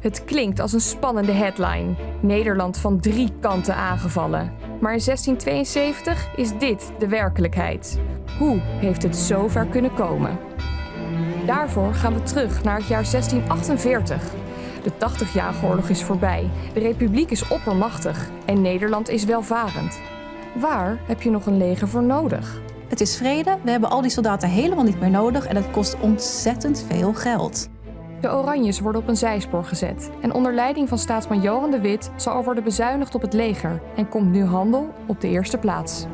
Het klinkt als een spannende headline. Nederland van drie kanten aangevallen. Maar in 1672 is dit de werkelijkheid. Hoe heeft het zo ver kunnen komen? Daarvoor gaan we terug naar het jaar 1648. De 80-jarige oorlog is voorbij, de republiek is oppermachtig en Nederland is welvarend. Waar heb je nog een leger voor nodig? Het is vrede, we hebben al die soldaten helemaal niet meer nodig en het kost ontzettend veel geld. De Oranjes worden op een zijspoor gezet en onder leiding van staatsman Johan de Wit zal er worden bezuinigd op het leger en komt nu handel op de eerste plaats.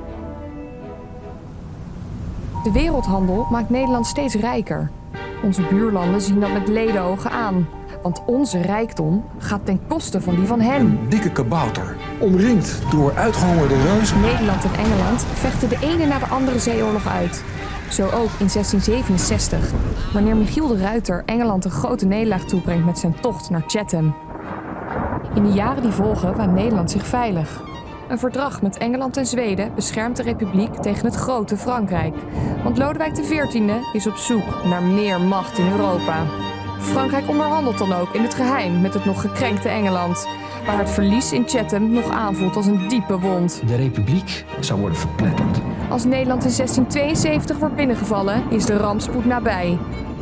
De wereldhandel maakt Nederland steeds rijker. Onze buurlanden zien dat met ledenogen aan, want onze rijkdom gaat ten koste van die van hen. Een dikke kabouter, omringd door uitgehongerde reuzen. Nederland en Engeland vechten de ene na de andere zeeoorlog uit. Zo ook in 1667, wanneer Michiel de Ruiter Engeland een grote nederlaag toebrengt met zijn tocht naar Chatham. In de jaren die volgen waant Nederland zich veilig. Een verdrag met Engeland en Zweden beschermt de republiek tegen het grote Frankrijk. Want Lodewijk XIV is op zoek naar meer macht in Europa. Frankrijk onderhandelt dan ook in het geheim met het nog gekrenkte Engeland, waar het verlies in Chatham nog aanvoelt als een diepe wond. De republiek zou worden verpletterd. Als Nederland in 1672 wordt binnengevallen, is de rampspoed nabij.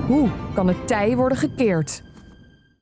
Hoe kan het tij worden gekeerd?